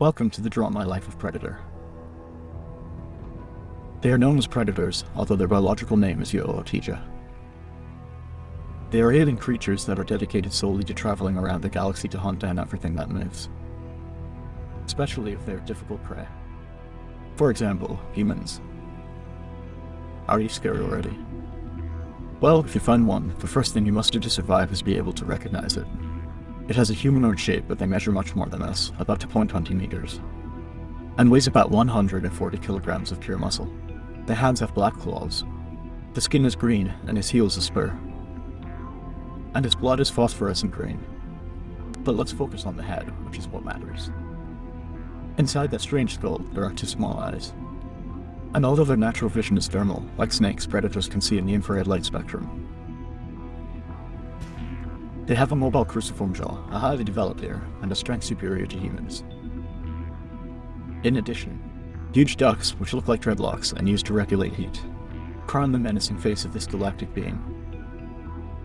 Welcome to the Draw My Life of Predator. They are known as predators, although their biological name is Yautja. They are alien creatures that are dedicated solely to traveling around the galaxy to hunt down everything that moves. Especially if they are difficult prey. For example, humans. Are you scared already? Well, if you find one, the first thing you must do to survive is be able to recognize it. It has a humanoid shape, but they measure much more than us, about 2.20 meters, and weighs about 140 kilograms of pure muscle. The hands have black claws. The skin is green, and his heels a spur. And his blood is phosphorescent green. But let's focus on the head, which is what matters. Inside that strange skull, there are two small eyes. And although their natural vision is thermal, like snakes, predators can see in the infrared light spectrum. They have a mobile cruciform jaw, a highly developed ear, and a strength superior to humans. In addition, huge ducts, which look like dreadlocks and used to regulate heat, crown the menacing face of this galactic being.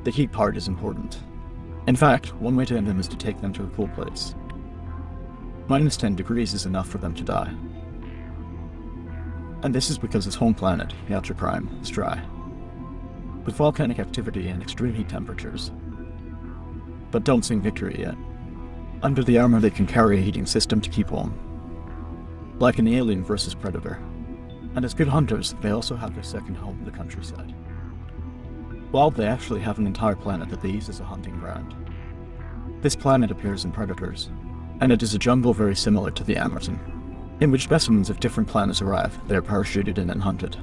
The heat part is important. In fact, one way to end them is to take them to a cool place. Minus 10 degrees is enough for them to die. And this is because its home planet, Yautja Prime, is dry. With volcanic activity and extreme heat temperatures, but don't sing victory yet. Under the armor they can carry a heating system to keep warm. Like an alien versus predator. And as good hunters, they also have their second home in the countryside. Well, they actually have an entire planet that they use as a hunting ground. This planet appears in Predators, and it is a jungle very similar to the Amazon, in which specimens of different planets arrive, they are parachuted in and hunted.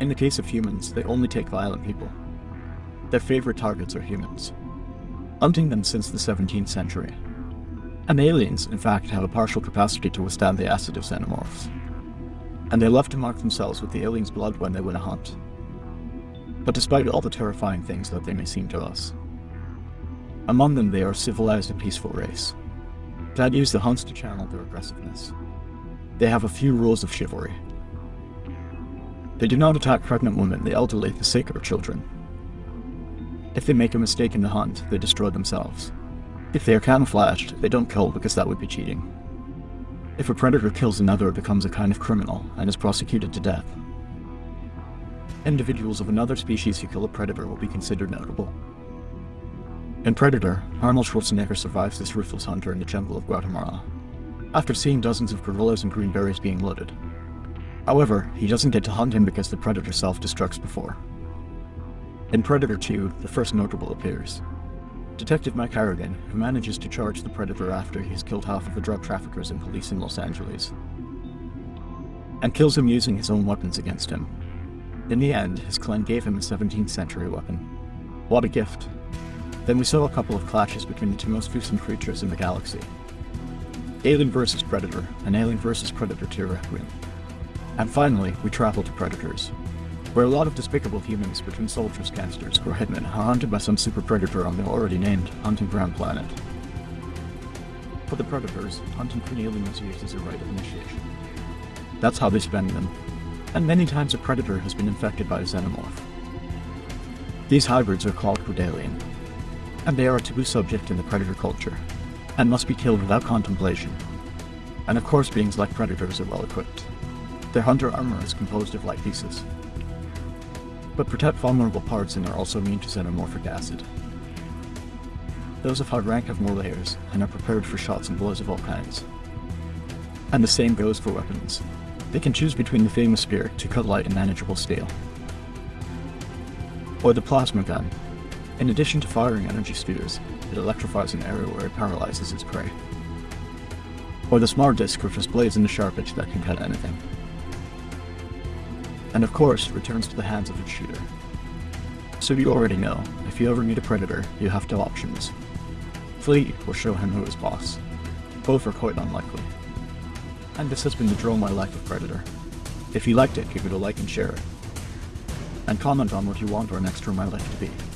In the case of humans, they only take violent people. Their favorite targets are humans, hunting them since the 17th century. And aliens, in fact, have a partial capacity to withstand the acid of xenomorphs. And they love to mark themselves with the alien's blood when they win a hunt. But despite all the terrifying things that they may seem to us, among them they are a civilized and peaceful race, that use the hunts to channel their aggressiveness. They have a few rules of chivalry. They do not attack pregnant women, the elderly, the sick, or children. If they make a mistake in the hunt, they destroy themselves. If they are camouflaged, they don't kill because that would be cheating. If a predator kills another, it becomes a kind of criminal and is prosecuted to death. Individuals of another species who kill a predator will be considered notable. In Predator, Arnold Schwarzenegger survives this ruthless hunter in the jungle of Guatemala, after seeing dozens of guerrillas and green berets being loaded. However, he doesn't get to hunt him because the predator self-destructs before. In Predator 2, the first notable appears. Detective Mike Harrigan, who manages to charge the Predator after he's killed half of the drug traffickers and police in Los Angeles. And kills him using his own weapons against him. In the end, his clan gave him a 17th century weapon. What a gift. Then we saw a couple of clashes between the two most fearsome creatures in the galaxy. Alien vs Predator, and Alien vs Predator 2 Requiem. And finally, we travel to Predators, where a lot of despicable humans between soldiers, gangsters, or hitmen are hunted by some super predator on the already named Hunting Ground planet. For the predators, hunting for aliens used as a rite of initiation. That's how they spend them, and many times a predator has been infected by a xenomorph. These hybrids are called Cordalian, and they are a taboo subject in the predator culture, and must be killed without contemplation. And of course beings like predators are well equipped. Their hunter armor is composed of light pieces, but protect vulnerable parts and are also immune to xenomorphic acid. Those of high rank have more layers, and are prepared for shots and blows of all kinds. And the same goes for weapons. They can choose between the famous spear to cut light and manageable steel, or the plasma gun. In addition to firing energy spheres, it electrifies an area where it paralyzes its prey. Or the smart disc which displays in a sharp edge that can cut anything and of course returns to the hands of its shooter. So you already know, if you ever meet a predator, you have two options. Flee or show him who is boss. Both are quite unlikely. And this has been the Draw My Life of Predator. If you liked it, give it a like and share it. And comment on what you want our next Draw My Life to be.